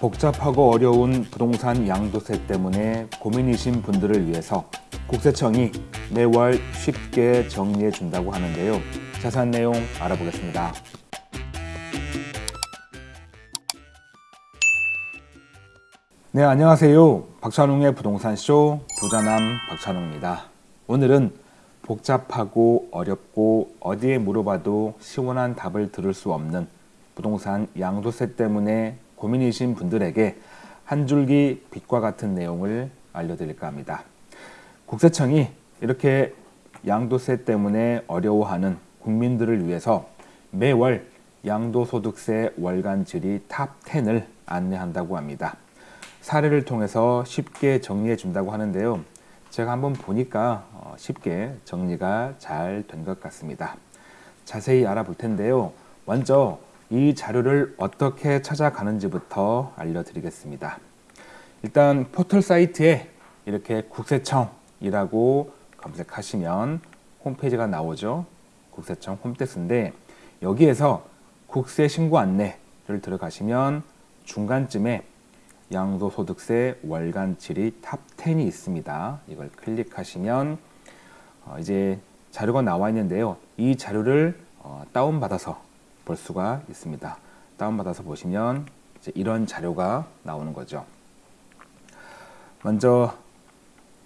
복잡하고 어려운 부동산 양도세 때문에 고민이신 분들을 위해서 국세청이 매월 쉽게 정리해 준다고 하는데요. 자세한 내용 알아보겠습니다. 네, 안녕하세요. 박찬웅의 부동산쇼 부자남 박찬웅입니다. 오늘은 복잡하고 어렵고 어디에 물어봐도 시원한 답을 들을 수 없는 부동산 양도세 때문에 고민이신 분들에게 한 줄기 빛과 같은 내용을 알려드릴까 합니다. 국세청이 이렇게 양도세 때문에 어려워하는 국민들을 위해서 매월 양도소득세 월간 질의 top 10을 안내한다고 합니다. 사례를 통해서 쉽게 정리해 준다고 하는데요. 제가 한번 보니까 어, 쉽게 정리가 잘 된 것 같습니다. 자세히 알아볼 텐데요. 먼저 이 자료를 어떻게 찾아가는지부터 알려드리겠습니다. 일단 포털 사이트에 이렇게 국세청이라고 검색하시면 홈페이지가 나오죠. 국세청 홈택스인데 여기에서 국세 신고 안내를 들어가시면 중간쯤에 양도소득세 월간 질의 top 10이 있습니다. 이걸 클릭하시면 어 이제 자료가 나와 있는데요. 이 자료를 어 다운받아서 볼 수가 있습니다. 다운받아서 보시면 이런 자료가 나오는 거죠. 먼저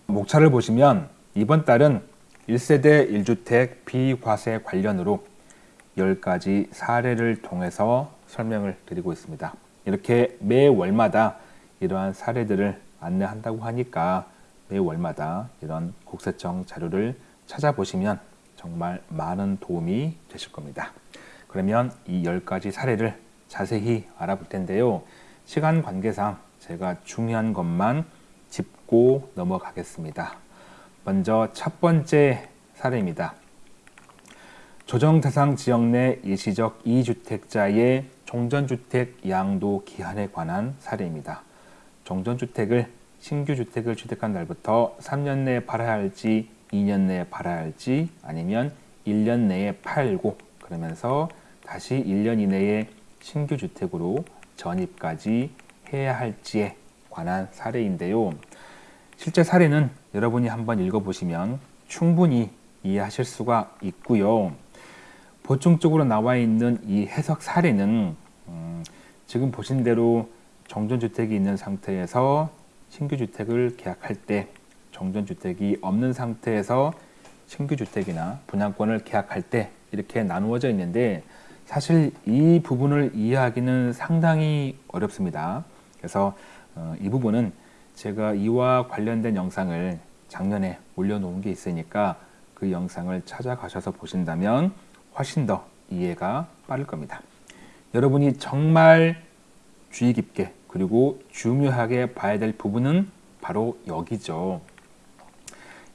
목차를 보시면 이번 달은 1세대 1주택 비과세 관련으로 10가지 사례를 통해서 설명을 드리고 있습니다. 이렇게 매 월마다 이러한 사례들을 안내한다고 하니까 매 월마다 이런 국세청 자료를 찾아보시면 정말 많은 도움이 되실 겁니다. 그러면 이 10가지 사례를 자세히 알아볼 텐데요. 시간 관계상 제가 중요한 것만 짚고 넘어가겠습니다. 먼저 첫 번째 사례입니다. 조정 대상 지역 내 일시적 2주택자의 종전주택 양도 기한에 관한 사례입니다. 종전주택을 신규 주택을 취득한 날부터 3년 내에 팔아야 할지 2년 내에 팔아야 할지 아니면 1년 내에 팔고 그러면서 다시 1년 이내에 신규 주택으로 전입까지 해야 할지에 관한 사례인데요. 실제 사례는 여러분이 한번 읽어보시면 충분히 이해하실 수가 있고요. 보충적으로 나와 있는 이 해석 사례는 음, 지금 보신 대로 정전주택이 있는 상태에서 신규 주택을 계약할 때 정전주택이 없는 상태에서 신규 주택이나 분양권을 계약할 때 이렇게 나누어져 있는데 사실 이 부분을 이해하기는 상당히 어렵습니다. 그래서 어, 이 부분은 제가 이와 관련된 영상을 작년에 올려놓은 게 있으니까 그 영상을 찾아가셔서 보신다면 훨씬 더 이해가 빠를 겁니다. 여러분이 정말 주의 깊게 그리고 중요하게 봐야 될 부분은 바로 여기죠.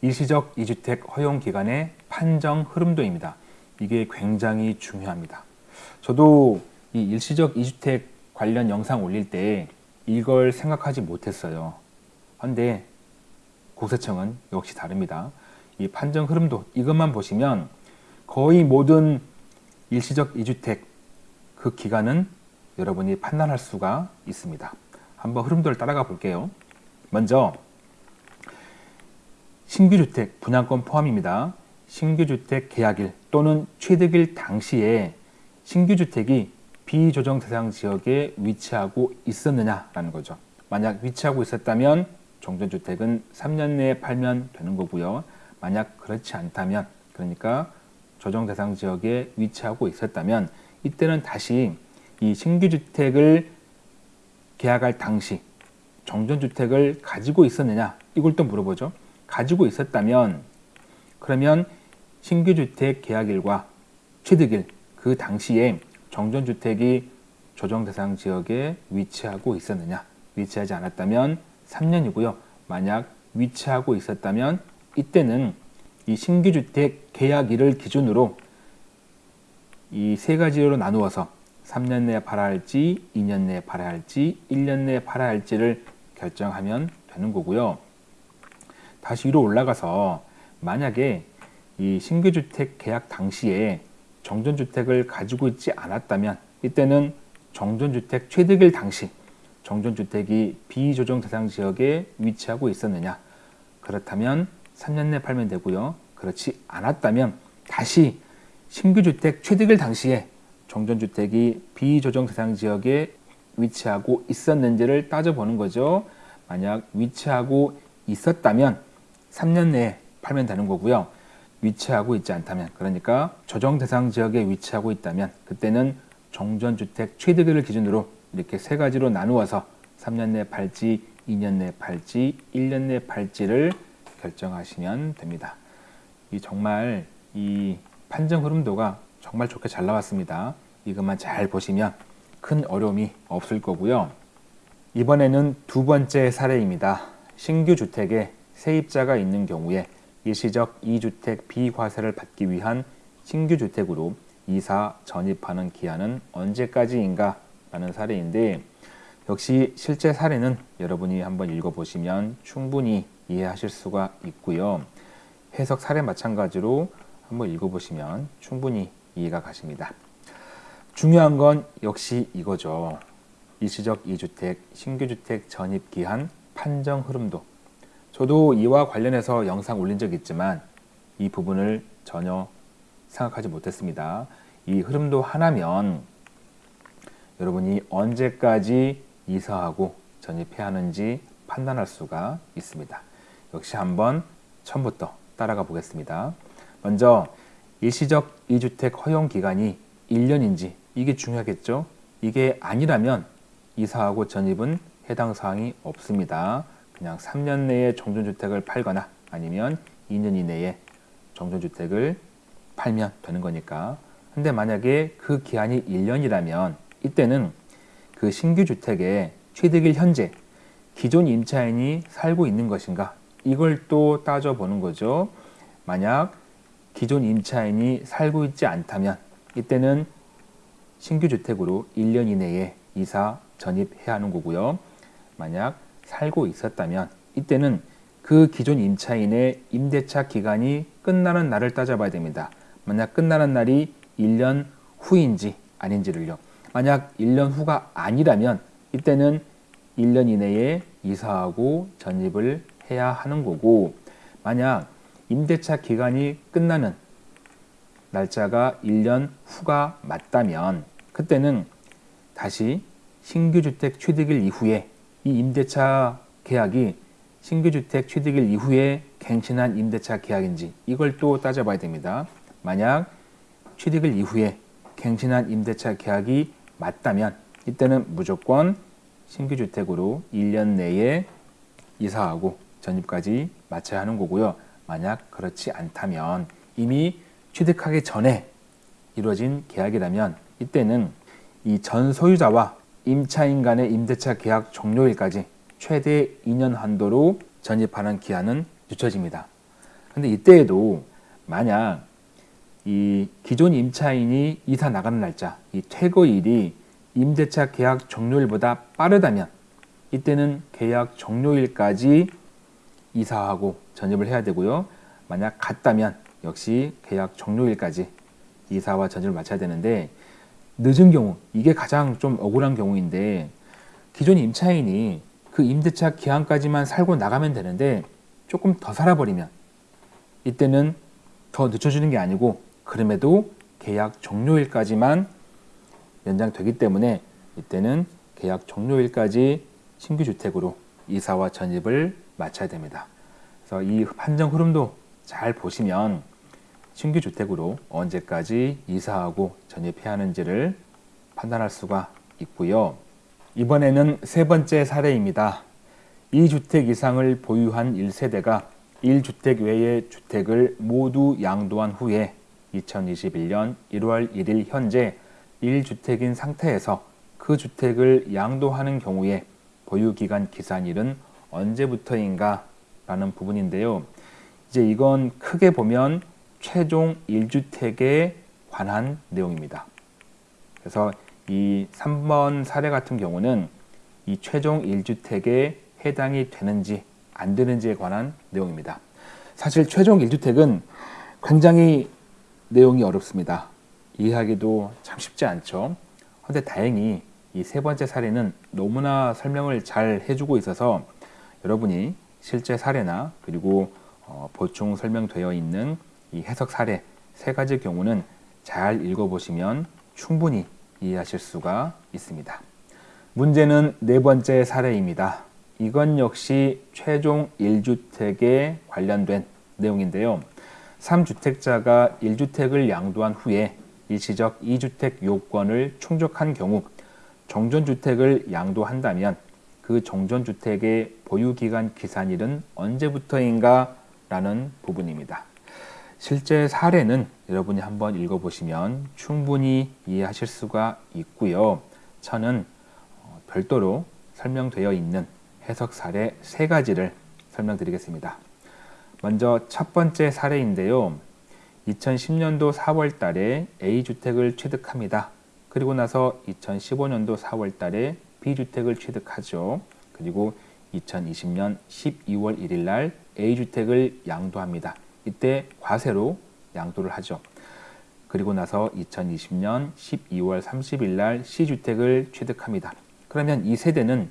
일시적 2주택 허용 기간의 판정 흐름도입니다. 이게 굉장히 중요합니다. 저도 이 일시적 2주택 관련 영상 올릴 때 이걸 생각하지 못했어요. 그런데 국세청은 역시 다릅니다. 이 판정 흐름도 이것만 보시면 거의 모든 일시적 2주택 그 기간은 여러분이 판단할 수가 있습니다. 한번 흐름도를 따라가 볼게요. 먼저 신규주택 분양권 포함입니다. 신규주택 계약일 또는 취득일 당시에 신규 주택이 비조정 대상 지역에 위치하고 있었느냐라는 거죠. 만약 위치하고 있었다면 종전주택은 3년 내에 팔면 되는 거고요. 만약 그렇지 않다면 그러니까 조정 대상 지역에 위치하고 있었다면 이때는 다시 이 신규 주택을 계약할 당시 정전주택을 가지고 있었느냐 이걸 또 물어보죠. 가지고 있었다면 그러면 신규 주택 계약일과 취득일 그 당시에 정전주택이 조정 대상 지역에 위치하고 있었느냐 위치하지 않았다면 3년이고요. 만약 위치하고 있었다면 이때는 이 신규주택 계약일을 기준으로 이 세 가지로 나누어서 3년 내에 팔아야 할지, 2년 내에 팔아야 할지, 1년 내에 팔아야 할지를 결정하면 되는 거고요. 다시 위로 올라가서 만약에 이 신규주택 계약 당시에 정전주택을 가지고 있지 않았다면 이때는 정전주택 취득일 당시 정전주택이 비조정 대상 지역에 위치하고 있었느냐? 그렇다면 3년 내 팔면 되고요. 그렇지 않았다면 다시 신규 주택 취득일 당시에 정전주택이 비조정 대상 지역에 위치하고 있었는지를 따져보는 거죠. 만약 위치하고 있었다면 3년 내에 팔면 되는 거고요. 위치하고 있지 않다면 그러니까 조정 대상 지역에 위치하고 있다면 그때는 정전주택 취득일을 기준으로 이렇게 세 가지로 나누어서 3년 내 팔지, 2년 내 팔지, 1년 내 팔지를 결정하시면 됩니다. 이 정말 이 판정 흐름도가 정말 좋게 잘 나왔습니다. 이것만 잘 보시면 큰 어려움이 없을 거고요. 이번에는 두 번째 사례입니다. 신규 주택에 세입자가 있는 경우에 일시적 2주택 비과세를 받기 위한 신규 주택으로 이사 전입하는 기한은 언제까지인가 라는 사례인데 역시 실제 사례는 여러분이 한번 읽어보시면 충분히 이해하실 수가 있고요. 해석 사례 마찬가지로 한번 읽어보시면 충분히 이해가 가십니다. 중요한 건 역시 이거죠. 일시적 2주택, 신규주택 전입 기한 판정 흐름도. 저도 이와 관련해서 영상 올린 적 있지만 이 부분을 전혀 생각하지 못했습니다. 이 흐름도 하나면 여러분이 언제까지 이사하고 전입해야 하는지 판단할 수가 있습니다. 역시 한번 처음부터 따라가 보겠습니다. 먼저 일시적 2주택 허용 기간이 1년인지 이게 중요하겠죠. 이게 아니라면 이사하고 전입은 해당 사항이 없습니다. 그냥 3년 내에 정전주택을 팔거나 아니면 2년 이내에 정전주택을 팔면 되는 거니까. 근데 만약에 그 기한이 1년이라면 이때는 그 신규 주택에 취득일 현재 기존 임차인이 살고 있는 것인가 이걸 또 따져보는 거죠. 만약 기존 임차인이 살고 있지 않다면 이때는 신규 주택으로 1년 이내에 이사 전입해야 하는 거고요. 만약 살고 있었다면 이때는 그 기존 임차인의 임대차 기간이 끝나는 날을 따져봐야 됩니다. 만약 끝나는 날이 1년 후인지 아닌지를요. 만약 1년 후가 아니라면 이때는 1년 이내에 이사하고 전입을 해야 하는 거고 만약 임대차 기간이 끝나는 날짜가 1년 후가 맞다면 그때는 다시 신규주택 취득일 이후에 이 임대차 계약이 신규주택 취득일 이후에 갱신한 임대차 계약인지 이걸 또 따져봐야 됩니다. 만약 취득일 이후에 갱신한 임대차 계약이 맞다면 이때는 무조건 신규주택으로 1년 내에 이사하고 전입까지 마쳐야 하는 거고요. 만약 그렇지 않다면 이미 취득하기 전에 이루어진 계약이라면 이때는 이 전 소유자와 임차인 간의 임대차 계약 종료일까지 최대 2년 한도로 전입하는 기한은 늦춰집니다. 근데 이때에도 만약 이 기존 임차인이 이사 나가는 날짜, 이 퇴거일이 임대차 계약 종료일보다 빠르다면 이때는 계약 종료일까지 이사하고 전입을 해야 되고요. 만약 같다면 역시 계약 종료일까지 이사와 전입을 마쳐야 되는데 늦은 경우 이게 가장 좀 억울한 경우인데 기존 임차인이 그 임대차 기한까지만 살고 나가면 되는데 조금 더 살아버리면 이때는 더 늦춰주는 게 아니고 그럼에도 계약 종료일까지만 연장되기 때문에 이때는 계약 종료일까지 신규 주택으로 이사와 전입을 마쳐야 됩니다. 그래서 이 판정 흐름도 잘 보시면 신규 주택으로 언제까지 이사하고 전입해야 하는지를 판단할 수가 있고요. 이번에는 세 번째 사례입니다. 2주택 이상을 보유한 1세대가 1주택 외의 주택을 모두 양도한 후에 2021년 1월 1일 현재 1주택인 상태에서 그 주택을 양도하는 경우에 보유기간 기산일은 언제부터인가 라는 부분인데요. 이제 이건 크게 보면 최종 1주택에 관한 내용입니다. 그래서 이 3번 사례 같은 경우는 이 최종 1주택에 해당이 되는지 안 되는지에 관한 내용입니다. 사실 최종 1주택은 굉장히 내용이 어렵습니다. 이해하기도 참 쉽지 않죠. 그런데 다행히 이 세 번째 사례는 너무나 설명을 잘 해주고 있어서 여러분이 실제 사례나 그리고 어, 보충 설명되어 있는 이 해석 사례 세 가지 경우는 잘 읽어보시면 충분히 이해하실 수가 있습니다. 문제는 네 번째 사례입니다. 이건 역시 최종 1주택에 관련된 내용인데요. 3주택자가 1주택을 양도한 후에 일시적 2주택 요건을 충족한 경우 정전주택을 양도한다면 그 정전주택의 보유기간 기산일은 언제부터인가 라는 부분입니다. 실제 사례는 여러분이 한번 읽어보시면 충분히 이해하실 수가 있고요. 저는 어, 별도로 설명되어 있는 해석 사례 세 가지를 설명드리겠습니다. 먼저 첫 번째 사례인데요. 2010년도 4월 달에 A주택을 취득합니다. 그리고 나서 2015년도 4월 달에 B주택을 취득하죠. 그리고 2020년 12월 1일 날 A주택을 양도합니다. 이때 과세로 양도를 하죠. 그리고 나서 2020년 12월 30일 날 C주택을 취득합니다. 그러면 이 세대는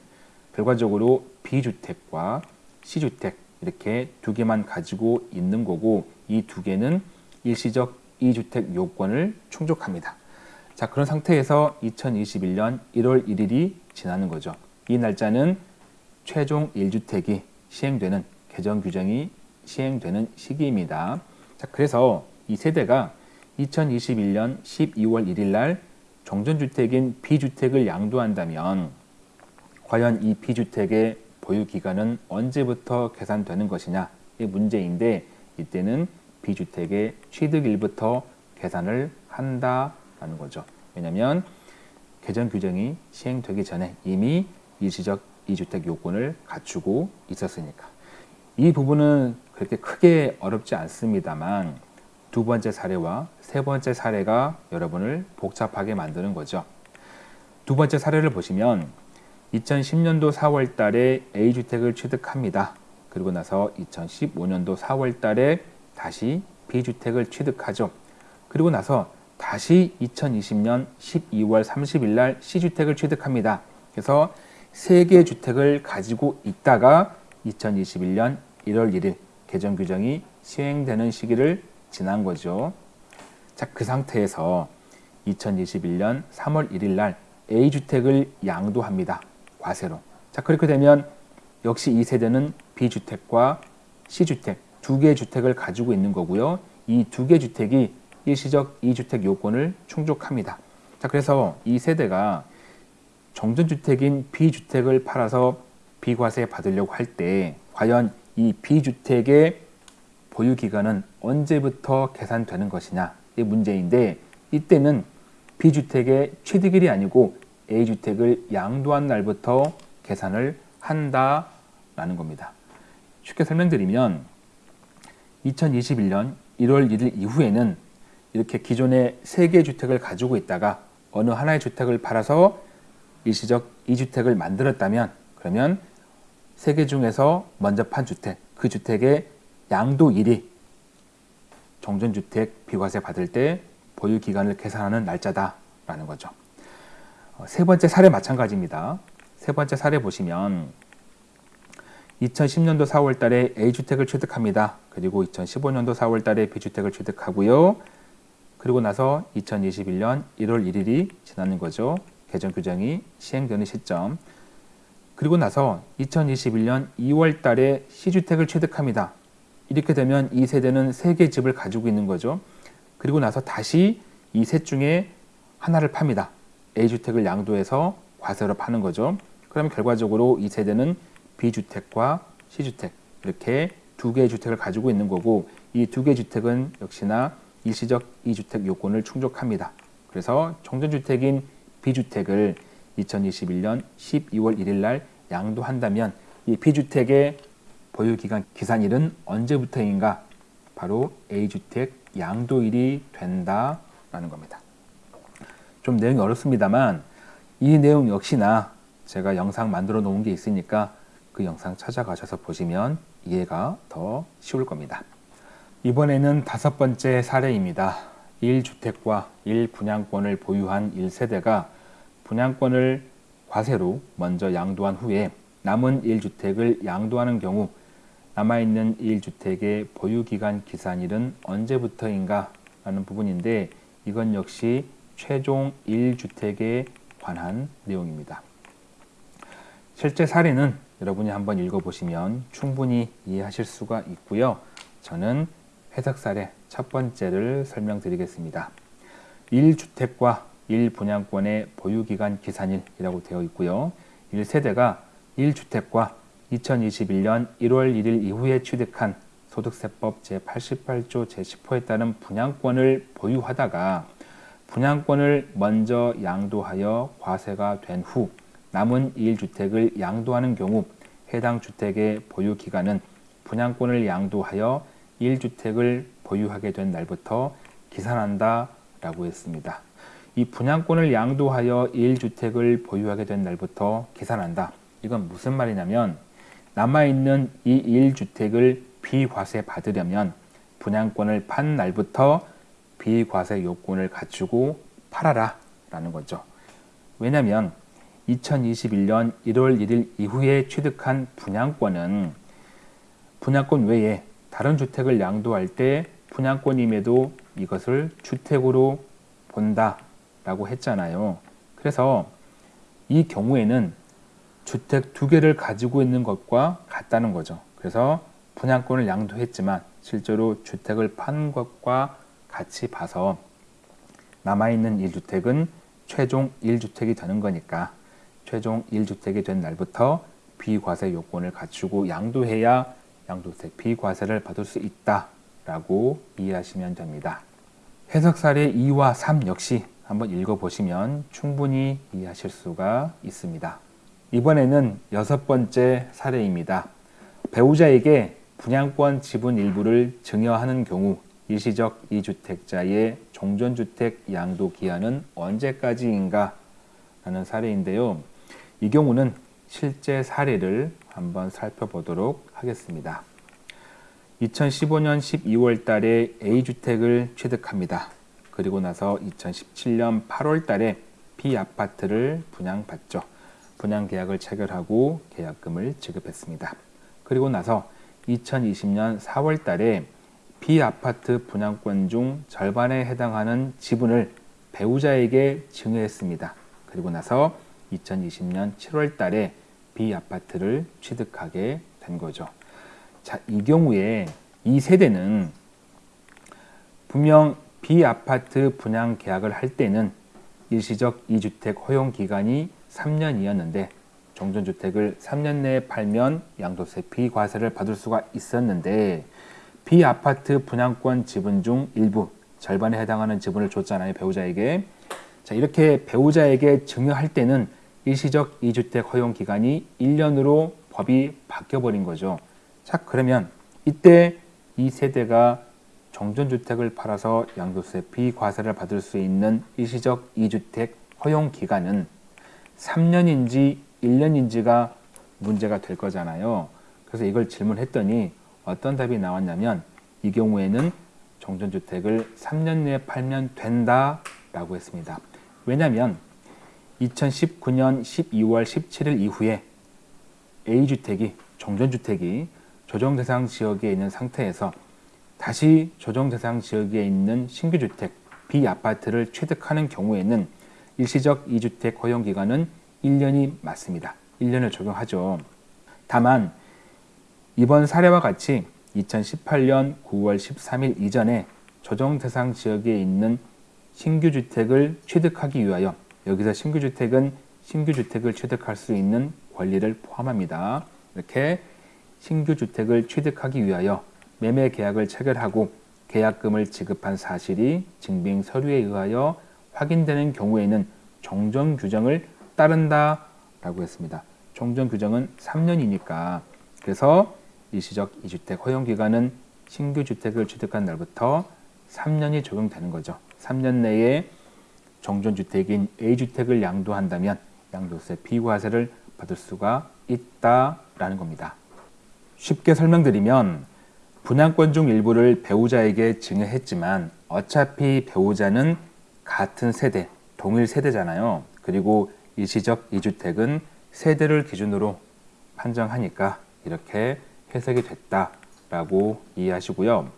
결과적으로 B주택과 C주택 이렇게 두 개만 가지고 있는 거고 이 두 개는 일시적 2주택 요건을 충족합니다. 자 그런 상태에서 2021년 1월 1일이 지나는 거죠. 이 날짜는 최종 1주택이 시행되는 개정 규정이 시행되는 시기입니다. 자 그래서 이 세대가 2021년 12월 1일 날 정전주택인 B주택을 양도한다면 과연 이 B주택의 보유 기간은 언제부터 계산되는 것이냐 이 문제인데 이때는 B주택의 취득일부터 계산을 한다라는 거죠. 왜냐하면 개정 규정이 시행되기 전에 이미 일시적 2주택 요건을 갖추고 있었으니까. 이 부분은 그렇게 크게 어렵지 않습니다만 두 번째 사례와 세 번째 사례가 여러분을 복잡하게 만드는 거죠. 두 번째 사례를 보시면 2010년도 4월 달에 A주택을 취득합니다. 그리고 나서 2015년도 4월 달에 다시 B주택을 취득하죠. 그리고 나서 다시 2020년 12월 30일 날 C주택을 취득합니다. 그래서 세개 주택을 가지고 있다가 2021년 1월 1일 개정 규정이 시행되는 시기를 지난 거죠. 자, 그 상태에서 2021년 3월 1일 날 A주택을 양도합니다. 과세로. 자, 그렇게 되면 역시 이 세대는 B주택과 C주택 두 개의 주택을 가지고 있는 거고요. 이 두개 주택이 일시적 2주택 요건을 충족합니다. 자, 그래서 이 세대가 정전주택인 B주택을 팔아서 비과세 받으려고 할 때 과연 이 B주택의 보유 기간은 언제부터 계산되는 것이냐 이 문제인데 이때는 B주택의 취득일이 아니고 A주택을 양도한 날부터 계산을 한다라는 겁니다. 쉽게 설명드리면 2021년 1월 1일 이후에는 이렇게 기존에 3개 주택을 가지고 있다가 어느 하나의 주택을 팔아서 일시적 2주택을 만들었다면 그러면 3개 중에서 먼저 판 주택, 그 주택의 양도일이 정전주택 비과세 받을 때 보유 기간을 계산하는 날짜다라는 거죠. 어, 세 번째 사례 마찬가지입니다. 세 번째 사례 보시면 2010년도 4월 달에 A주택을 취득합니다. 그리고 2015년도 4월 달에 B주택을 취득하고요. 그리고 나서 2021년 1월 1일이 지나는 거죠. 개정 규정이 시행되는 시점. 그리고 나서 2021년 2월 달에 C주택을 취득합니다. 이렇게 되면 이 세대는 세개 집을 가지고 있는 거죠. 그리고 나서 다시 이 셋 중에 하나를 팝니다. A주택을 양도해서 과세로 파는 거죠. 그러면 결과적으로 이 세대는 B주택과 C주택 이렇게 두 개의 주택을 가지고 있는 거고 이 두 개의 주택은 역시나 일시적 2주택 요건을 충족합니다. 그래서 정전주택인 B주택을 2021년 12월 1일 날 양도한다면 이 B주택의 보유기간 기산일은 언제부터인가? 바로 A주택 양도일이 된다라는 겁니다. 좀 내용이 어렵습니다만 이 내용 역시나 제가 영상 만들어 놓은 게 있으니까 그 영상 찾아가셔서 보시면 이해가 더 쉬울 겁니다. 이번에는 다섯 번째 사례입니다. 1주택과 1분양권을 보유한 1세대가 분양권을 과세로 먼저 양도한 후에 남은 1주택을 양도하는 경우 남아있는 1주택의 보유기간 기산일은 언제부터인가 라는 부분인데 이건 역시 최종 1주택에 관한 내용입니다. 실제 사례는 여러분이 한번 읽어보시면 충분히 이해하실 수가 있고요. 저는 해석 사례 첫 번째를 설명드리겠습니다. 1주택과 1분양권의 보유기간 기산일이라고 되어 있고요. 1세대가 1주택과 2021년 1월 1일 이후에 취득한 소득세법 제88조 제10호에 따른 분양권을 보유하다가 분양권을 먼저 양도하여 과세가 된 후 남은 1주택을 양도하는 경우 해당 주택의 보유기간은 분양권을 양도하여 1주택을 보유하게 된 날부터 기산한다 라고 했습니다. 이 분양권을 양도하여 1주택을 보유하게 된 날부터 계산한다. 이건 무슨 말이냐면 남아있는 이 1주택을 비과세 받으려면 분양권을 판 날부터 비과세 요건을 갖추고 팔아라 라는 거죠. 왜냐하면 2021년 1월 1일 이후에 취득한 분양권은 분양권 외에 다른 주택을 양도할 때 분양권임에도 이것을 주택으로 본다 라고 했잖아요. 그래서 이 경우에는 주택 두 개를 가지고 있는 것과 같다는 거죠. 그래서 분양권을 양도했지만 실제로 주택을 판 것과 같이 봐서 남아있는 1주택은 최종 1주택이 되는 거니까 최종 1주택이 된 날부터 비과세 요건을 갖추고 양도해야 양도세 비과세를 받을 수 있다라고 이해하시면 됩니다. 해석 사례 2와 3 역시 한번 읽어보시면 충분히 이해하실 수가 있습니다. 이번에는 여섯 번째 사례입니다. 배우자에게 분양권 지분 일부를 증여하는 경우 일시적 이주택자의 종전주택 양도 기한은 언제까지인가 라는 사례인데요. 이 경우는 실제 사례를 한번 살펴보도록 하겠습니다. 2015년 12월 달에 A주택을 취득합니다. 그리고 나서 2017년 8월 달에 B아파트를 분양받죠. 분양계약을 체결하고 계약금을 지급했습니다. 그리고 나서 2020년 4월 달에 B아파트 분양권 중 절반에 해당하는 지분을 배우자에게 증여했습니다. 그리고 나서 2020년 7월 달에 B아파트를 취득하게 된 거죠. 자, 이 경우에 이 세대는 분명 B아파트 분양 계약을 할 때는 일시적 2주택 허용 기간이 3년이었는데 종전주택을 3년 내에 팔면 양도세 비과세를 받을 수가 있었는데 B아파트 분양권 지분 중 일부 절반에 해당하는 지분을 줬잖아요 배우자에게. 자 이렇게 배우자에게 증여할 때는 일시적 2주택 허용 기간이 1년으로 법이 바뀌어버린 거죠. 자 그러면 이때 이 세대가 정전주택을 팔아서 양도세 비과세를 받을 수 있는 일시적 2주택 허용 기간은 3년인지 1년인지가 문제가 될 거잖아요. 그래서 이걸 질문했더니 어떤 답이 나왔냐면 이 경우에는 정전주택을 3년 내에 팔면 된다 라고 했습니다. 왜냐하면 2019년 12월 17일 이후에 A주택이 정전주택이 조정대상 지역에 있는 상태에서 다시 조정 대상 지역에 있는 신규 주택 B아파트를 취득하는 경우에는 일시적 2주택 허용 기간은 1년이 맞습니다. 1년을 적용하죠. 다만 이번 사례와 같이 2018년 9월 13일 이전에 조정 대상 지역에 있는 신규 주택을 취득하기 위하여 여기서 신규 주택은 신규 주택을 취득할 수 있는 권리를 포함합니다. 이렇게 신규 주택을 취득하기 위하여 매매 계약을 체결하고 계약금을 지급한 사실이 증빙 서류에 의하여 확인되는 경우에는 종전 규정을 따른다 라고 했습니다. 종전 규정은 3년이니까 그래서 일시적 2주택 허용 기간은 신규 주택을 취득한 날부터 3년이 적용되는 거죠. 3년 내에 정전주택인 A주택을 양도한다면 양도세 비과세를 받을 수가 있다라는 겁니다. 쉽게 설명드리면 분양권 중 일부를 배우자에게 증여했지만 어차피 배우자는 같은 세대, 동일 세대잖아요. 그리고 일시적 2주택은 세대를 기준으로 판정하니까 이렇게 해석이 됐다라고 이해하시고요.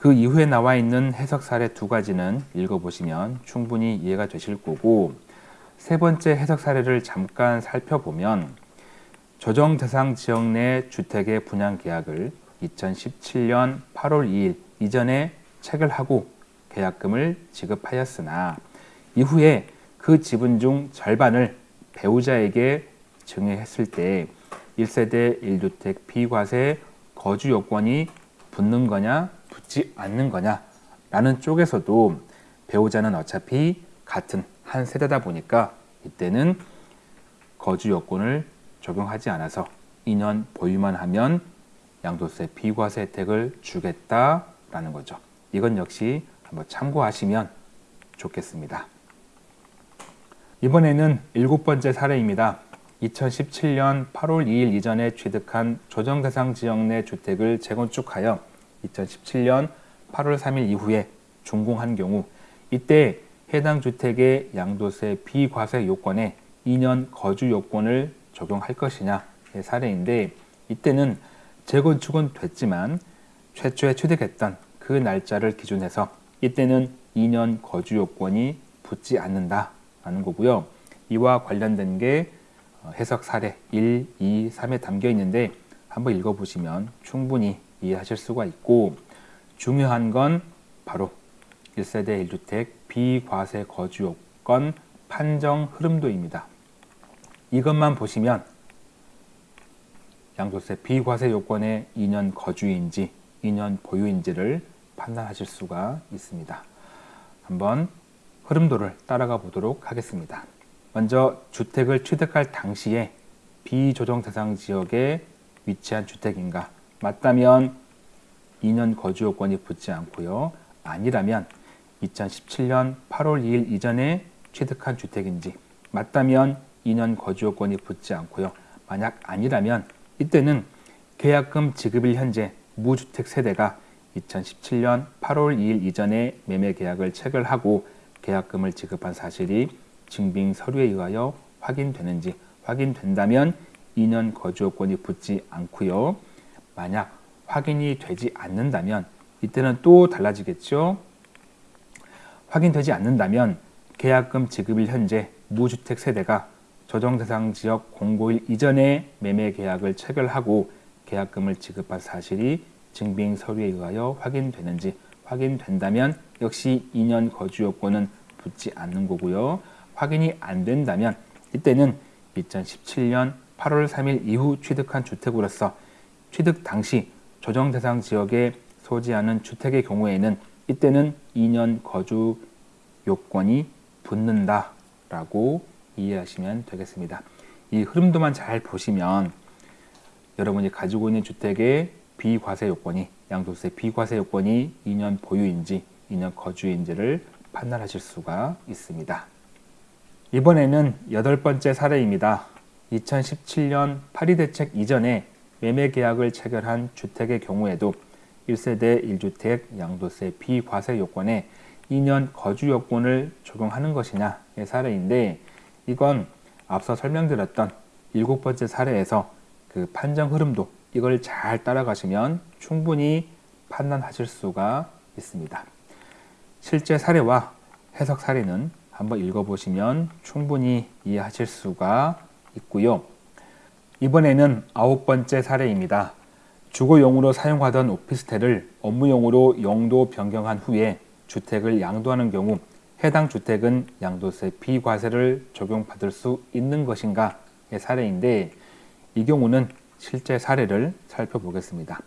그 이후에 나와 있는 해석 사례 두 가지는 읽어보시면 충분히 이해가 되실 거고 세 번째 해석 사례를 잠깐 살펴보면 조정 대상 지역 내 주택의 분양 계약을 2017년 8월 2일 이전에 체결하고 계약금을 지급하였으나 이후에 그 지분 중 절반을 배우자에게 증여했을 때 1세대 1주택 비과세 거주 요건이 붙는 거냐 붙지 않는 거냐 라는 쪽에서도 배우자는 어차피 같은 한 세대다 보니까 이때는 거주 요건을 적용하지 않아서 2년 보유만 하면 양도세 비과세 혜택을 주겠다라는 거죠. 이건 역시 한번 참고하시면 좋겠습니다. 이번에는 일곱 번째 사례입니다. 2017년 8월 2일 이전에 취득한 조정 대상 지역 내 주택을 재건축하여 2017년 8월 3일 이후에 준공한 경우 이때 해당 주택의 양도세 비과세 요건에 2년 거주 요건을 적용할 것이냐의 사례인데 이때는 재건축은 됐지만 최초에 취득했던 그 날짜를 기준해서 이때는 2년 거주 요건이 붙지 않는다 라는 거고요. 이와 관련된 게 어, 해석 사례 1, 2, 3에 담겨 있는데 한번 읽어보시면 충분히 이해하실 수가 있고 중요한 건 바로 1세대 1주택 비과세 거주 요건 판정 흐름도입니다. 이것만 보시면 양도세 비과세 요건의 2년 거주인지 2년 보유인지를 판단하실 수가 있습니다. 한번 흐름도를 따라가 보도록 하겠습니다. 먼저 주택을 취득할 당시에 비조정 대상 지역에 위치한 주택인가 맞다면 2년 거주 요건이 붙지 않고요. 아니라면 2017년 8월 2일 이전에 취득한 주택인지 맞다면 2년 거주 요건이 붙지 않고요. 만약 아니라면 이때는 계약금 지급일 현재 무주택 세대가 2017년 8월 2일 이전에 매매 계약을 체결하고 계약금을 지급한 사실이 증빙 서류에 의하여 확인되는지 확인된다면 2년 거주 요건이 붙지 않고요. 만약 확인이 되지 않는다면 이때는 또 달라지겠죠. 확인되지 않는다면 계약금 지급일 현재 무주택 세대가 조정 대상 지역 공고일 이전에 매매 계약을 체결하고 계약금을 지급한 사실이 증빙 서류에 의하여 확인되는지 확인된다면 역시 2년 거주 요건은 붙지 않는 거고요. 확인이 안 된다면 이때는 2017년 8월 3일 이후 취득한 주택으로서 취득 당시 조정 대상 지역에 소지하는 주택의 경우에는 이때는 2년 거주 요건이 붙는다라고 이해하시면 되겠습니다. 이 흐름도만 잘 보시면 여러분이 가지고 있는 주택의 비과세 요건이 양도세 비과세 요건이 2년 보유인지 2년 거주인지를 판단하실 수가 있습니다. 이번에는 여덟 번째 사례입니다. 2017년 파리 대책 이전에 매매 계약을 체결한 주택의 경우에도 1세대 1주택 양도세 비과세 요건에 2년 거주 요건을 적용하는 것이냐의 사례인데 이건 앞서 설명드렸던 일곱 번째 사례에서 그 판정 흐름도 이걸 잘 따라가시면 충분히 판단하실 수가 있습니다. 실제 사례와 해석 사례는 한번 읽어보시면 충분히 이해하실 수가 있고요. 이번에는 아홉 번째 사례입니다. 주거용으로 사용하던 오피스텔을 업무용으로 용도 변경한 후에 주택을 양도하는 경우 해당 주택은 양도세 비과세를 적용받을 수 있는 것인가의 사례인데 이 경우는 실제 사례를 살펴보겠습니다.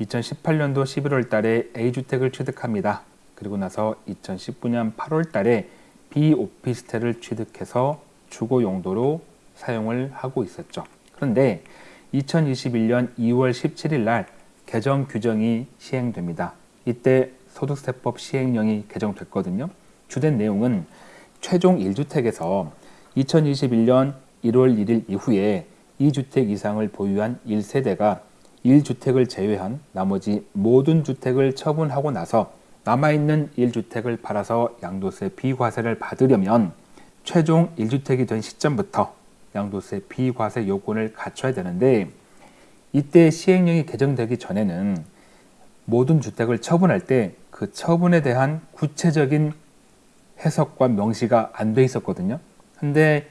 2018년도 11월 달에 A주택을 취득합니다. 그리고 나서 2019년 8월 달에 B오피스텔을 취득해서 주거 용도로 사용을 하고 있었죠. 그런데 2021년 2월 17일 날 개정 규정이 시행됩니다. 이때 소득세법 시행령이 개정됐거든요. 주된 내용은 최종 1주택에서 2021년 1월 1일 이후에 2주택 이상을 보유한 1세대가 1주택을 제외한 나머지 모든 주택을 처분하고 나서 남아있는 1주택을 팔아서 양도세 비과세를 받으려면 최종 1주택이 된 시점부터 양도세 비과세 요건을 갖춰야 되는데 이때 시행령이 개정되기 전에는 모든 주택을 처분할 때 그 처분에 대한 구체적인 해석과 명시가 안 돼 있었거든요. 근데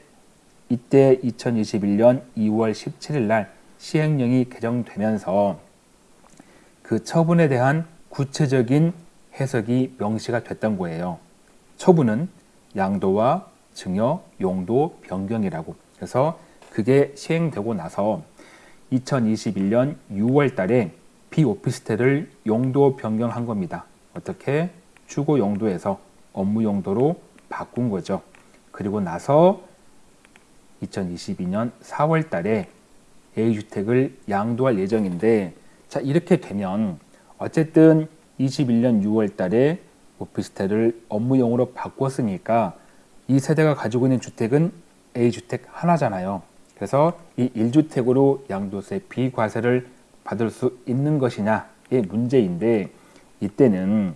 이때 2021년 2월 17일 날 시행령이 개정되면서 그 처분에 대한 구체적인 해석이 명시가 됐던 거예요. 처분은 양도와 증여, 용도 변경이라고. 그래서 그게 시행되고 나서 2021년 6월 달에 비오피스텔을 용도 변경한 겁니다. 어떻게? 주거 용도에서 업무 용도로 바꾼 거죠. 그리고 나서 2022년 4월 달에 A주택을 양도할 예정인데 자 이렇게 되면 어쨌든 21년 6월 달에 오피스텔을 업무용으로 바꿨으니까 이 세대가 가지고 있는 주택은 A주택 하나잖아요. 그래서 이 1주택으로 양도세 비과세를 받을 수 있는 것이냐의 문제인데 이때는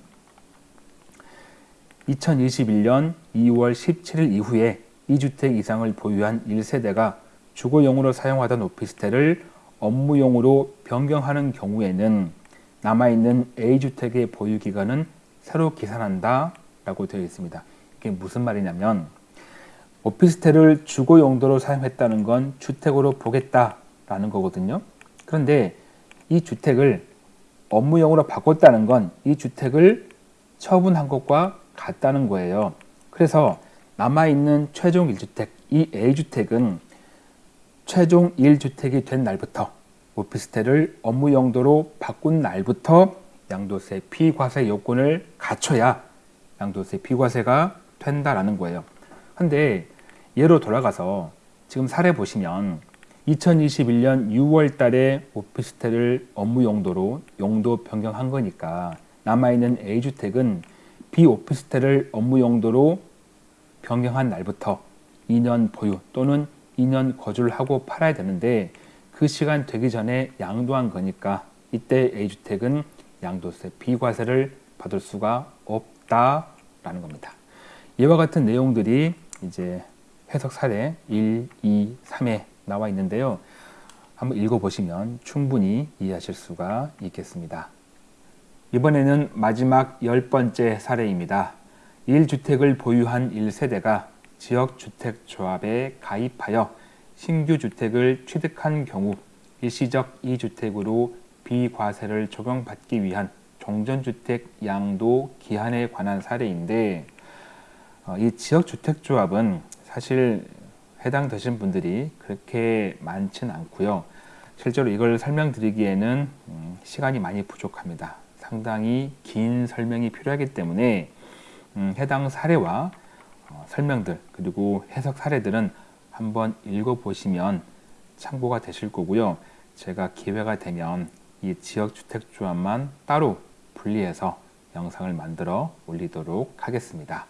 2021년 2월 17일 이후에 2주택 이상을 보유한 1세대가 주거용으로 사용하던 오피스텔을 업무용으로 변경하는 경우에는 남아있는 A주택의 보유 기간은 새로 계산한다 라고 되어 있습니다. 이게 무슨 말이냐면 오피스텔을 주거 용도로 사용했다는 건 주택으로 보겠다라는 거거든요. 그런데 이 주택을 업무용으로 바꿨다는 건 이 주택을 처분한 것과 같다는 거예요. 그래서 남아있는 최종 1주택, 이 A주택은 최종 1주택이 된 날부터 오피스텔을 업무 용도로 바꾼 날부터 양도세 피과세 요건을 갖춰야 양도세 피과세가 된다라는 거예요. 근데 예로 돌아가서 지금 사례 보시면 2021년 6월 달에 오피스텔을 업무 용도로 용도 변경한 거니까 남아있는 A주택은 비오피스텔을 업무 용도로 변경한 날부터 2년 보유 또는 2년 거주를 하고 팔아야 되는데 그 시간 되기 전에 양도한 거니까 이때 A주택은 양도세 비과세를 받을 수가 없다라는 겁니다. 이와 같은 내용들이 이제 해석 사례 1, 2, 3에 나와 있는데요. 한번 읽어보시면 충분히 이해하실 수가 있겠습니다. 이번에는 마지막 열 번째 사례입니다. 1주택을 보유한 1세대가 지역주택조합에 가입하여 신규 주택을 취득한 경우 일시적 2주택으로 비과세를 적용받기 위한 종전주택 양도 기한에 관한 사례인데 어, 이 지역주택조합은 사실 해당되신 분들이 그렇게 많지는 않고요. 실제로 이걸 설명드리기에는 음, 시간이 많이 부족합니다. 상당히 긴 설명이 필요하기 때문에 음, 해당 사례와 어, 설명들 그리고 해석 사례들은 한번 읽어보시면 참고가 되실 거고요. 제가 기회가 되면 이 지역주택조합만 따로 분리해서 영상을 만들어 올리도록 하겠습니다.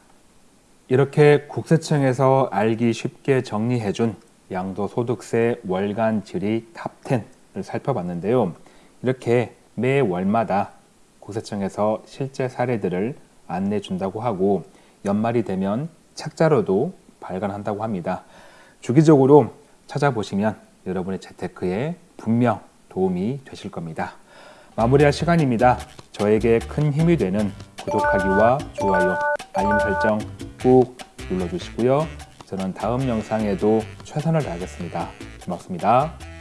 이렇게 국세청에서 알기 쉽게 정리해준 양도소득세 월간 질의 탑10을 살펴봤는데요. 이렇게 매 월마다 국세청에서 실제 사례들을 안내 준다고 하고 연말이 되면 책자로도 발간한다고 합니다. 주기적으로 찾아보시면 여러분의 재테크에 분명 도움이 되실 겁니다. 마무리할 시간입니다. 저에게 큰 힘이 되는 구독하기와 좋아요, 알림 설정 꾹 눌러주시고요. 저는 다음 영상에도 최선을 다하겠습니다. 고맙습니다.